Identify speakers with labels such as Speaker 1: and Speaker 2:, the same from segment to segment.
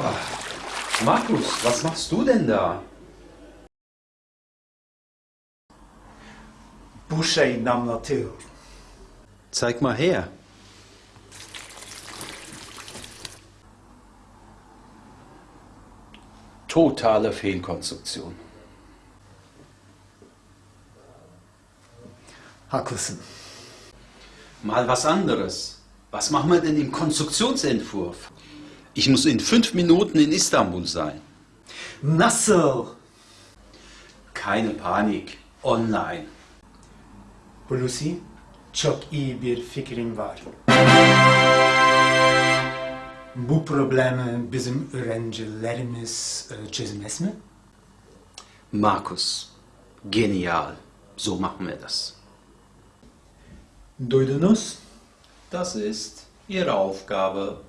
Speaker 1: Ah,
Speaker 2: Markus, was machst du denn da?
Speaker 1: bu şey damlatıyor.
Speaker 2: Zeig mal her. Totale Fehlkonstruktion.
Speaker 1: Haklısın.
Speaker 2: Mal was anderes. Was machen wir denn im Konstruktionsentwurf? Ich muss in fünf Minuten in Istanbul sein.
Speaker 1: Nasıl?
Speaker 2: Keine Panik. Online.
Speaker 1: Hulusi, çok iyi bir fikrim var. Bu problemi bizim öğrencilerimiz e, çözmez mi?
Speaker 2: Markus, genial. So machen wir das.
Speaker 1: Duydunuz?
Speaker 2: Das ist Ihre Aufgabe.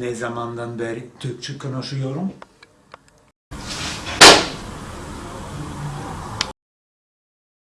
Speaker 1: Ne zamandan beri Türkçe konuşuyorum?